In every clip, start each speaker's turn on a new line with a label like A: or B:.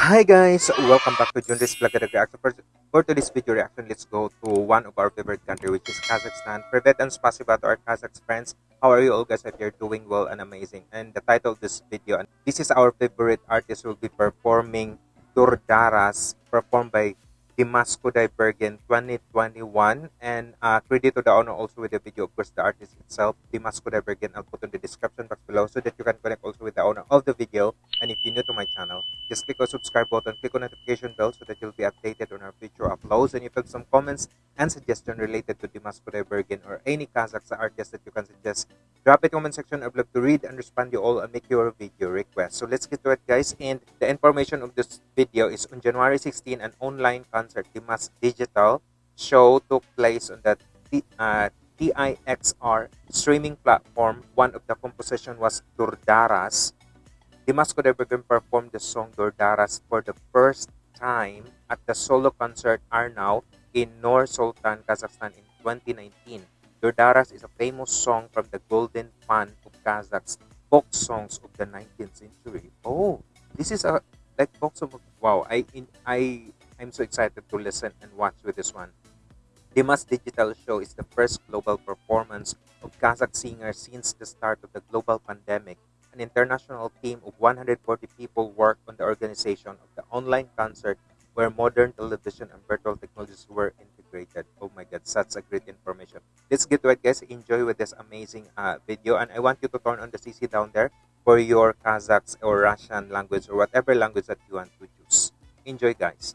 A: Hi guys, welcome back to Junris Vlog and Reaction. For, for today's video reaction, let's go to one of our favorite country which is Kazakhstan. Privet and spasiba to our Kazakh friends. How are you all guys? If you're doing well and amazing. And the title of this video, and this is our favorite artist will be performing Durdaras, performed by Dimash Kudaibergen 2021 and uh, credit to the owner also with the video of course the artist itself Dimash Kudaibergen I'll put in the description box below so that you can connect also with the owner of the video. And if you're new to my channel just click on subscribe button click on notification bell so that you'll be updated on our future uploads. And if you have some comments and suggestion related to Dimash Kudaibergen or any Kazakh artist that you can suggest drop it comment section. I'd love to read and respond you all and make your video request. So let's get to it guys. And the information of this video is on January 16 an online concert concert, Dimash Digital show took place on the uh, TIXR streaming platform. One of the composition was Durdaras. Dimash Kudaibergen performed the song Durdaras for the first time at the solo concert Arnau in Nur Sultan, Kazakhstan in 2019. Durdaras is a famous song from the golden fan of Kazakhs folk songs of the 19th century. Oh, this is a like folk song. Wow, I in, I I'm so excited to listen and watch with this one. Dimash Digital Show is the first global performance of Kazakh singers since the start of the global pandemic. An international team of 140 people worked on the organization of the online concert where modern television and virtual technologies were integrated. Oh my god, such a great information. Let's get to it guys. Enjoy with this amazing uh, video and I want you to turn on the CC down there for your Kazakhs or Russian language or whatever language that you want to choose. Enjoy guys.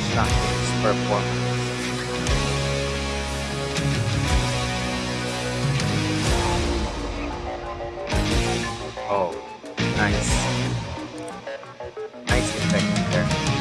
A: performance. Oh, nice. Nice effect there.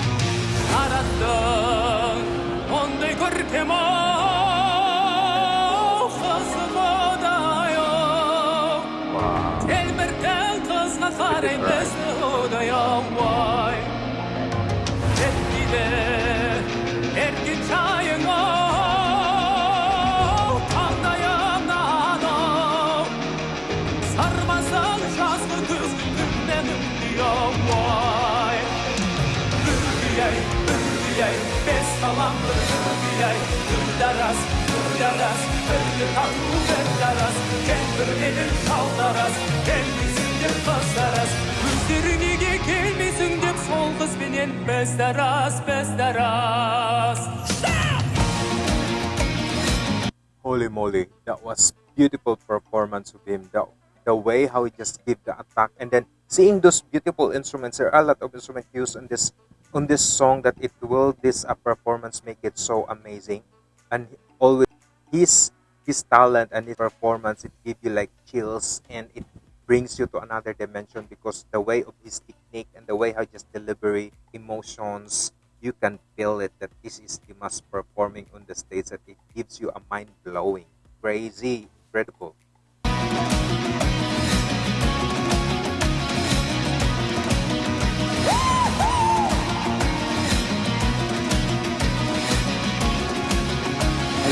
A: Holy moly, that was beautiful performance of him. The, the way how he just gave the attack. And then seeing those beautiful instruments. There are a lot of instruments used in this on this song that it will this a performance make it so amazing. And always his his talent and his performance it give you like chills and it brings you to another dimension because the way of his technique and the way how just delivery emotions you can feel it that this is the Dimash performing on the stage that it gives you a mind-blowing. Crazy. Incredible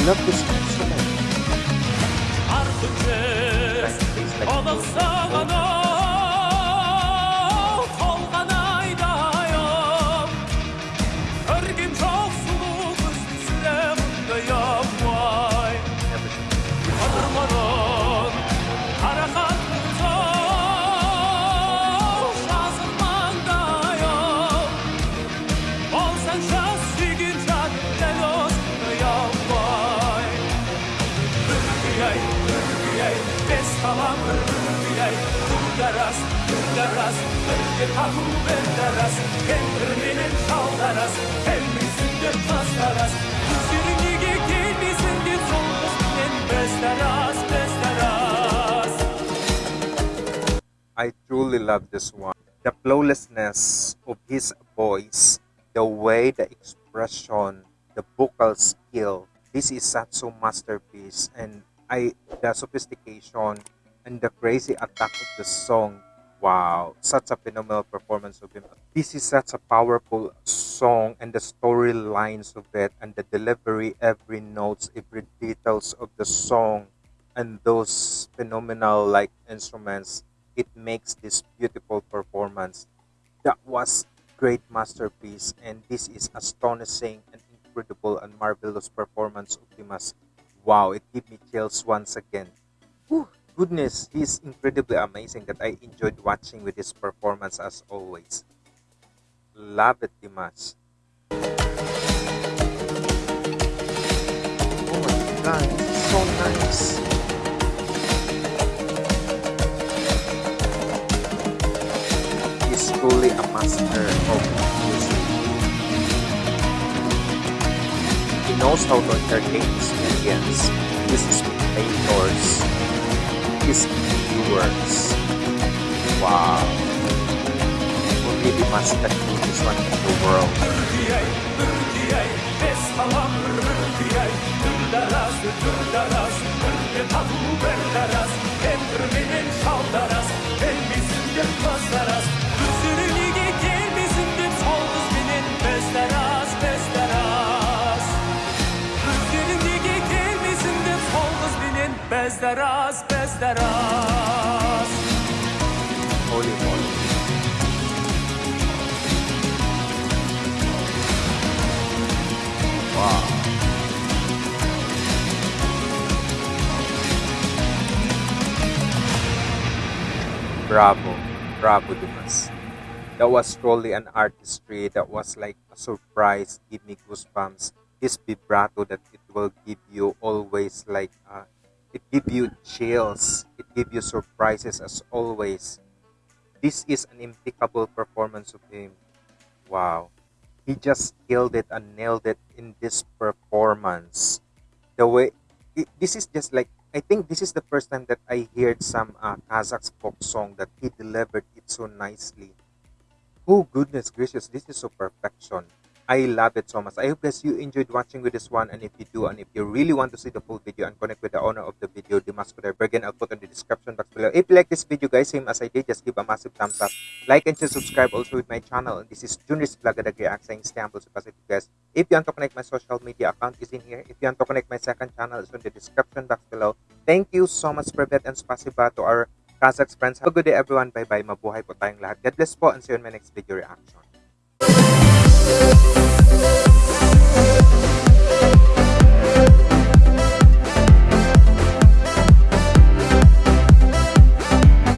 A: Evlat mısın? Artık ona I truly love this one. The flawlessness of his voice the way the expression, the vocal skill. This is such a masterpiece, and I the sophistication and the crazy attack of the song. Wow, such a phenomenal performance of him. This is such a powerful song, and the storylines of it, and the delivery, every notes, every details of the song, and those phenomenal like instruments. It makes this beautiful performance that was great masterpiece and this is astonishing and incredible and marvelous performance of Dimash. Wow, it gave me chills once again. Whew, goodness, he's incredibly amazing that I enjoyed watching with his performance as always. Love it, Dimash. Oh my god, so nice. He's truly a master of music. Knows how to entertain his audience, his spectators, his viewers. Wow. Only the master do this one in the world.
B: Bezdaras
A: Holy moly. Wow. Bravo. Bravo, Dimash. That was truly an artistry. That was like a surprise. Give me goosebumps. This vibrato that it will give you always like uh, it give you chills. It give you surprises as always. This is an impeccable performance of him. Wow. He just killed it and nailed it in this performance. The way it, this is just like I think this is the first time that I heard some uh, Kazakh folk song that he delivered it so nicely. Oh goodness gracious, this is so perfection. I love it so much. I hope guys you enjoyed watching with this one and if you do and if you really want to see the full video and connect with the owner of the video, the Dimash Bergen, I'll put in the description box below. If you like this video guys, same as I did, just give a massive thumbs up. Like and just subscribe also with my channel. This is Junris Vlog React saying humble so positive guys. If you want to connect my social media account is in here. If you want to connect my second channel is in the description box below. Thank you so much Privet and spasiba to our Kazakh friends. Have a good day everyone. Bye bye. Mabuhay po tayong lahat. God bless po and see you in my next video reaction.